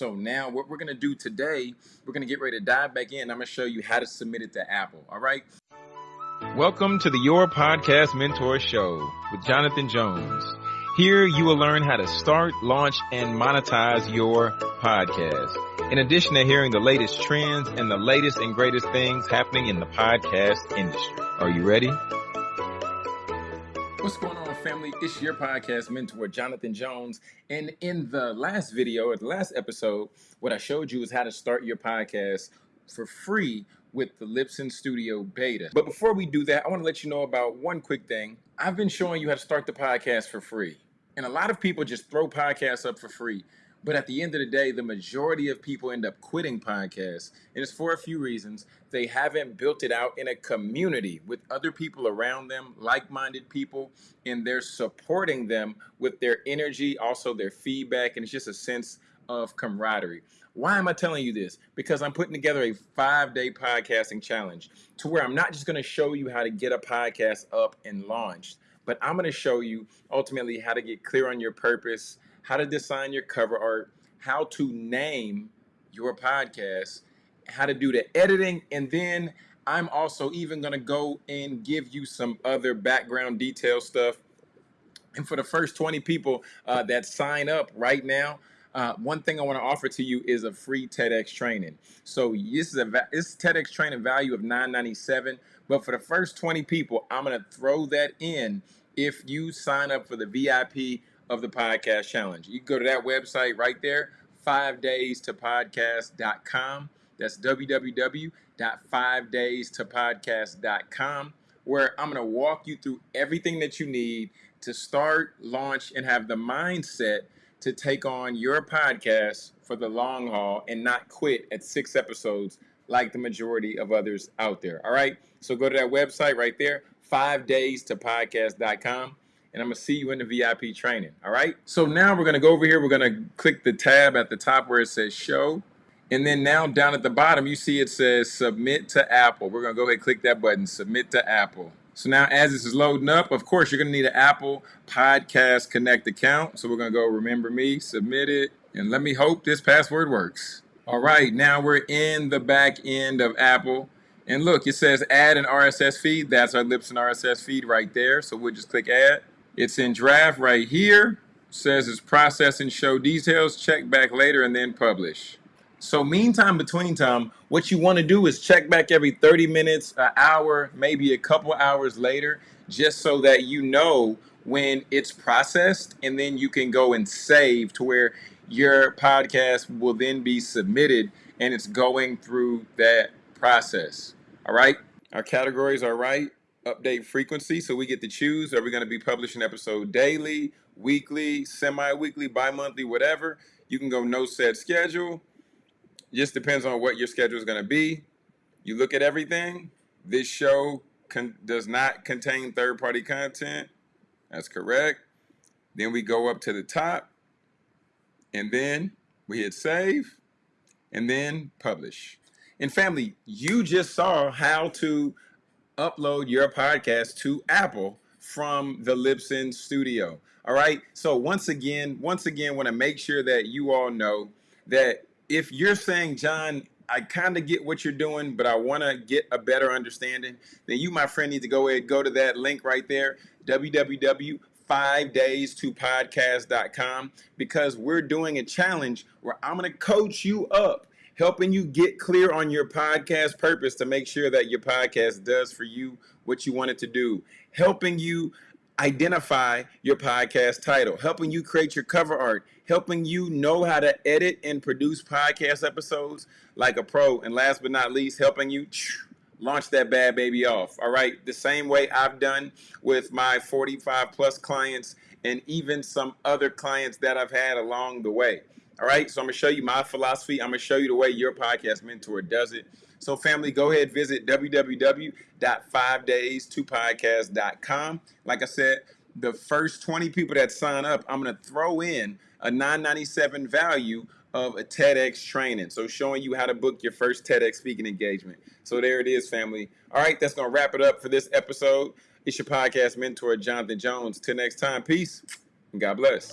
So now what we're gonna do today, we're gonna get ready to dive back in. I'm gonna show you how to submit it to Apple, all right? Welcome to the Your Podcast Mentor Show with Jonathan Jones. Here you will learn how to start, launch, and monetize your podcast. In addition to hearing the latest trends and the latest and greatest things happening in the podcast industry. Are you ready? What's going on, family? It's your podcast mentor, Jonathan Jones. And in the last video or the last episode, what I showed you is how to start your podcast for free with the Libsyn Studio Beta. But before we do that, I want to let you know about one quick thing. I've been showing you how to start the podcast for free. And a lot of people just throw podcasts up for free. But at the end of the day, the majority of people end up quitting podcasts. And it's for a few reasons. They haven't built it out in a community with other people around them, like minded people, and they're supporting them with their energy, also their feedback. And it's just a sense of camaraderie. Why am I telling you this? Because I'm putting together a five day podcasting challenge to where I'm not just going to show you how to get a podcast up and launched, but I'm going to show you ultimately how to get clear on your purpose how to design your cover art, how to name your podcast, how to do the editing, and then I'm also even going to go and give you some other background detail stuff. And for the first 20 people uh, that sign up right now, uh, one thing I want to offer to you is a free TEDx training. So this is a this TEDx training value of 9.97, but for the first 20 people, I'm going to throw that in if you sign up for the VIP of the podcast challenge. You can go to that website right there, five days to podcast.com. That's www.5daystopodcast.com, where I'm going to walk you through everything that you need to start, launch, and have the mindset to take on your podcast for the long haul and not quit at six episodes like the majority of others out there. All right. So go to that website right there, five days to podcast.com and I'm gonna see you in the VIP training. All right. So now we're gonna go over here. We're gonna click the tab at the top where it says show. And then now down at the bottom, you see it says submit to Apple. We're gonna go ahead and click that button, submit to Apple. So now as this is loading up, of course, you're gonna need an Apple Podcast Connect account. So we're gonna go remember me, submit it, and let me hope this password works. All right, now we're in the back end of Apple. And look, it says add an RSS feed. That's our Libsyn RSS feed right there. So we'll just click add. It's in draft right here. Says it's processing show details, check back later and then publish. So meantime, between time, what you want to do is check back every 30 minutes, an hour, maybe a couple hours later, just so that you know when it's processed and then you can go and save to where your podcast will then be submitted and it's going through that process. All right. Our categories are right update frequency. So we get to choose. Are we going to be publishing episode daily, weekly, semi-weekly, bi-monthly, whatever. You can go no set schedule. Just depends on what your schedule is going to be. You look at everything. This show does not contain third-party content. That's correct. Then we go up to the top. And then we hit save. And then publish. And family, you just saw how to upload your podcast to Apple from the Libsyn studio. All right. So once again, once again, want to make sure that you all know that if you're saying, John, I kind of get what you're doing, but I want to get a better understanding, then you, my friend, need to go ahead, go to that link right there, www five days to podcast.com because we're doing a challenge where I'm going to coach you up helping you get clear on your podcast purpose to make sure that your podcast does for you what you want it to do, helping you identify your podcast title, helping you create your cover art, helping you know how to edit and produce podcast episodes like a pro, and last but not least, helping you launch that bad baby off. All right, the same way I've done with my 45 plus clients and even some other clients that I've had along the way. All right, so I'm gonna show you my philosophy. I'm gonna show you the way your podcast mentor does it. So, family, go ahead visit www.5days2podcast.com. Like I said, the first 20 people that sign up, I'm gonna throw in a 997 value of a TEDx training. So showing you how to book your first TEDx speaking engagement. So there it is, family. All right, that's gonna wrap it up for this episode. It's your podcast mentor, Jonathan Jones. Till next time, peace and God bless.